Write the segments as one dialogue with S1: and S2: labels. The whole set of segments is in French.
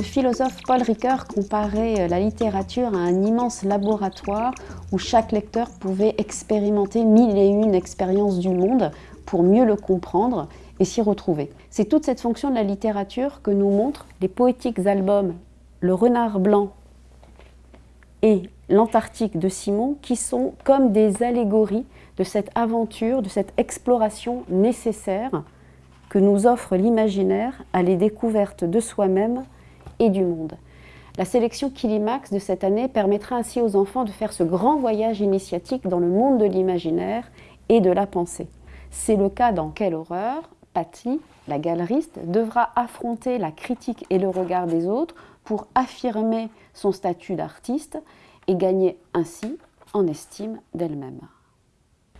S1: philosophe Paul Ricoeur comparait la littérature à un immense laboratoire où chaque lecteur pouvait expérimenter mille et une expériences du monde pour mieux le comprendre et s'y retrouver. C'est toute cette fonction de la littérature que nous montrent les poétiques albums Le Renard Blanc et L'Antarctique de Simon, qui sont comme des allégories de cette aventure, de cette exploration nécessaire que nous offre l'imaginaire à les découvertes de soi-même du monde. La sélection Kilimax de cette année permettra ainsi aux enfants de faire ce grand voyage initiatique dans le monde de l'imaginaire et de la pensée. C'est le cas dans Quelle horreur? Patty, la galeriste, devra affronter la critique et le regard des autres pour affirmer son statut d'artiste et gagner ainsi en estime d'elle-même.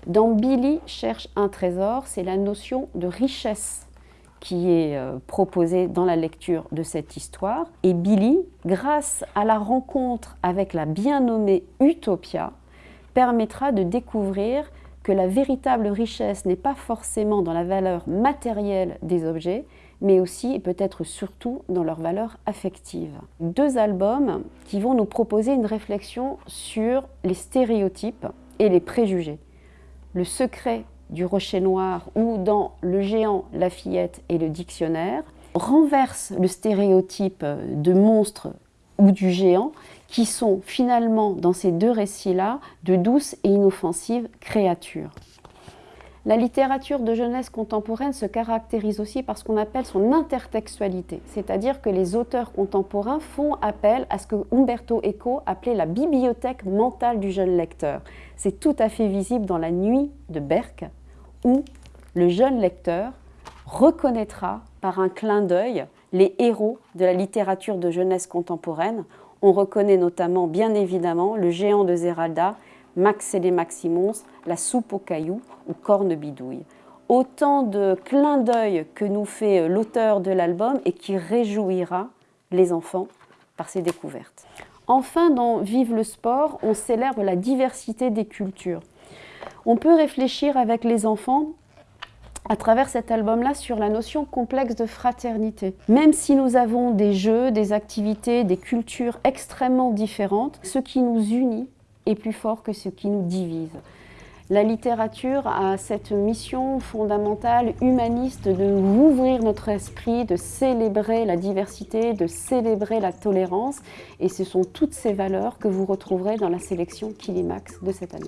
S1: Dans Billy cherche un trésor, c'est la notion de richesse qui est euh, proposée dans la lecture de cette histoire. Et Billy, grâce à la rencontre avec la bien nommée Utopia, permettra de découvrir que la véritable richesse n'est pas forcément dans la valeur matérielle des objets, mais aussi et peut-être surtout dans leur valeur affective. Deux albums qui vont nous proposer une réflexion sur les stéréotypes et les préjugés. Le secret du rocher noir ou dans Le géant, la fillette et le dictionnaire renverse le stéréotype de monstre ou du géant qui sont finalement dans ces deux récits-là de douces et inoffensives créatures. La littérature de jeunesse contemporaine se caractérise aussi par ce qu'on appelle son intertextualité, c'est-à-dire que les auteurs contemporains font appel à ce que Umberto Eco appelait la bibliothèque mentale du jeune lecteur. C'est tout à fait visible dans La Nuit de Berck, où le jeune lecteur reconnaîtra par un clin d'œil les héros de la littérature de jeunesse contemporaine. On reconnaît notamment, bien évidemment, le géant de Zeralda Max et les Maximons, La soupe aux cailloux ou Corne bidouille. Autant de clins d'œil que nous fait l'auteur de l'album et qui réjouira les enfants par ses découvertes. Enfin, dans Vive le sport, on célèbre la diversité des cultures. On peut réfléchir avec les enfants à travers cet album-là sur la notion complexe de fraternité. Même si nous avons des jeux, des activités, des cultures extrêmement différentes, ce qui nous unit est plus fort que ce qui nous divise. La littérature a cette mission fondamentale humaniste de ouvrir notre esprit, de célébrer la diversité, de célébrer la tolérance. Et ce sont toutes ces valeurs que vous retrouverez dans la sélection Kilimax de cette année.